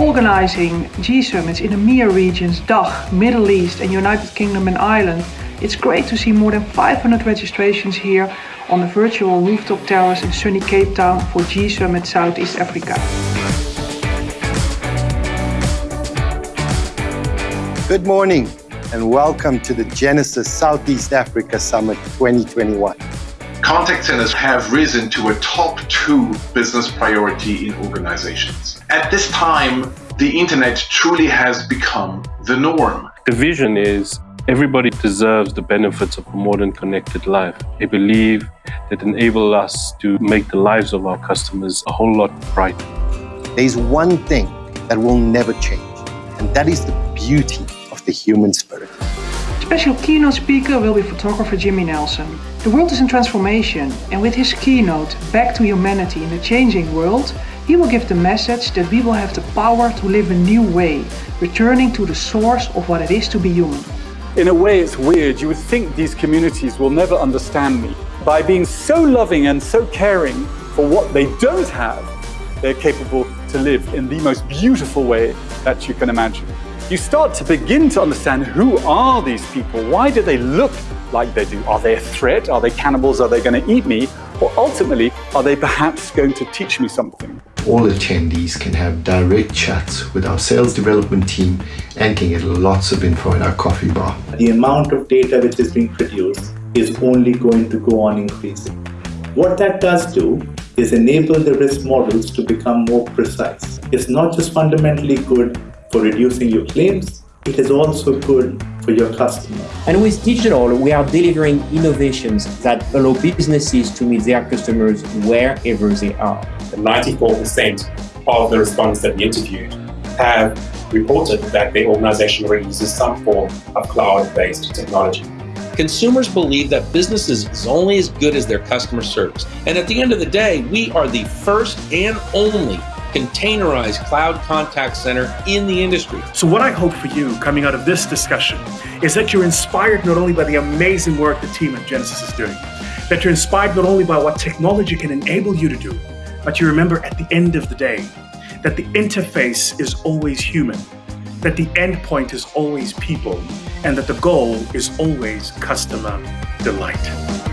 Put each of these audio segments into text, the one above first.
organizing G-Summits in the MEA regions, DACH, Middle East and United Kingdom and Ireland, it's great to see more than 500 registrations here on the virtual rooftop terrace in sunny Cape Town for G-Summit Southeast Africa. Good morning and welcome to the Genesys Southeast Africa Summit 2021. Contact centers have risen to a top two business priority in organizations. At this time, the internet truly has become the norm. The vision is everybody deserves the benefits of a modern connected life. I believe that enable us to make the lives of our customers a whole lot brighter. There's one thing that will never change, and that is the beauty of the human spirit. Special keynote speaker will be photographer Jimmy Nelson. The world is in transformation and with his keynote, Back to Humanity in a Changing World, he will give the message that we will have the power to live a new way, returning to the source of what it is to be human. In a way, it's weird. You would think these communities will never understand me. By being so loving and so caring for what they don't have, they're capable to live in the most beautiful way that you can imagine you start to begin to understand who are these people? Why do they look like they do? Are they a threat? Are they cannibals? Are they going to eat me? Or ultimately, are they perhaps going to teach me something? All attendees can have direct chats with our sales development team and can get lots of info in our coffee bar. The amount of data which is being produced is only going to go on increasing. What that does do is enable the risk models to become more precise. It's not just fundamentally good for reducing your claims. It is also good for your customer. And with digital, we are delivering innovations that allow businesses to meet their customers wherever they are. 94% of the respondents that we interviewed have reported that their organization already uses some form of cloud-based technology. Consumers believe that businesses is only as good as their customer service. And at the end of the day, we are the first and only containerized cloud contact center in the industry. So what I hope for you coming out of this discussion is that you're inspired not only by the amazing work the team at Genesys is doing, that you're inspired not only by what technology can enable you to do, but you remember at the end of the day that the interface is always human, that the endpoint is always people, and that the goal is always customer delight.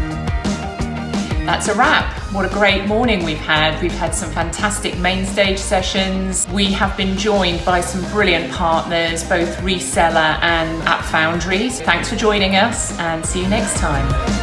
That's a wrap. What a great morning we've had. We've had some fantastic main stage sessions. We have been joined by some brilliant partners, both reseller and app foundries. Thanks for joining us and see you next time.